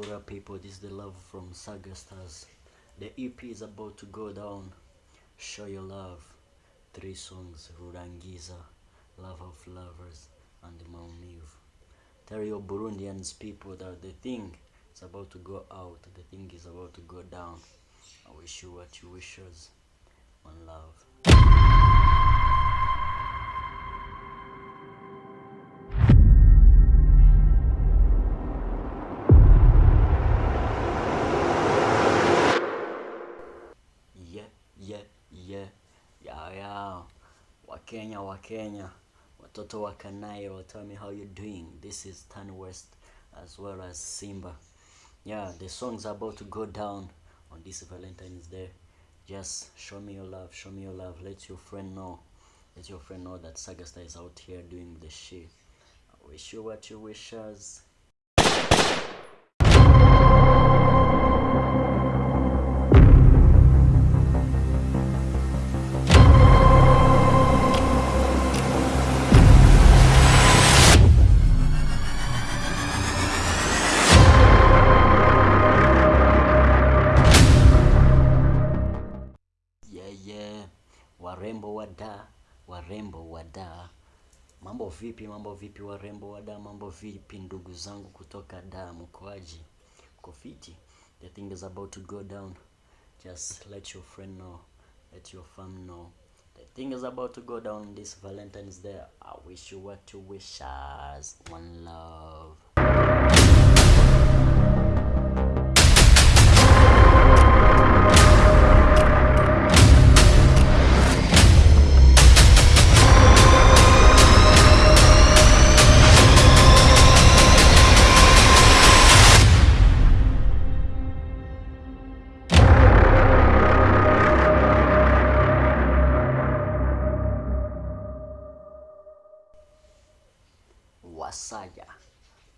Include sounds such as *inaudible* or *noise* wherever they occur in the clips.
up people this is the love from saga stars. The ep is about to go down. Show your love. Three songs rurangiza love of lovers and maumivu tell your burundians people that the thing is about to go out. The thing is about to go down. I wish you what you wishes. One love yeah yeah yeah yeah wakenya wakenya watoto wa kanairo tell me how you're doing. This is tan west as well as simba. Yeah the songs about to go down on this valentine's day. Just show me your love show me your love. Let your friend know. Let your friend know that Sagasta is out here doing the shit. I wish you what you wish us warembo wa da warembo wa da. Mambo vipi mambo vipi warembo wa da mambo vipi ndugu zangu kutoka da mkoaji? Kofiti the thing is about to go down. Just let your friend know let your fam know. The thing is about to go down this valentine's day. I wish you what you wish us one love Wasaja.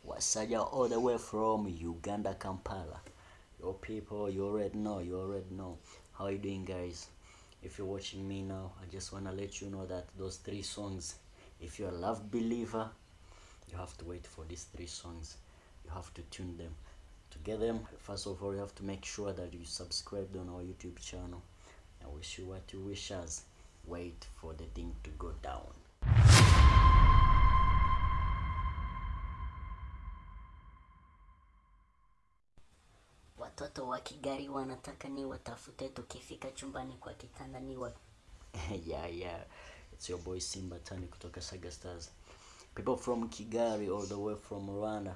Wasaja all the way from Uganda, Kampala. Your people, you already know, you already know. How you doing guys? If you're watching me now, I just wanna let you know that those three songs, if you're a love believer, you have to wait for these three songs. You have to tune them. To get them, first of all, you have to make sure that you subscribed on our YouTube channel. I wish you what you wish us. Wait for the thing to go down. Watoto wa Kigari wanataka ni watafute, tukifika chumbani kwa kitanda ni wa *laughs* yeah, yeah. It's your boy Simba Tani kutoka Saga Stars. People from Kigari all the way from Rwanda.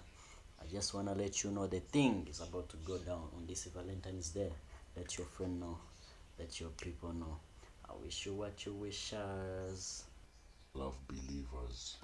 I just wanna let you know the thing is about to go down on this Valentine's Day. Let your friend know. Let your people know. I wish you what you wish us. love believers.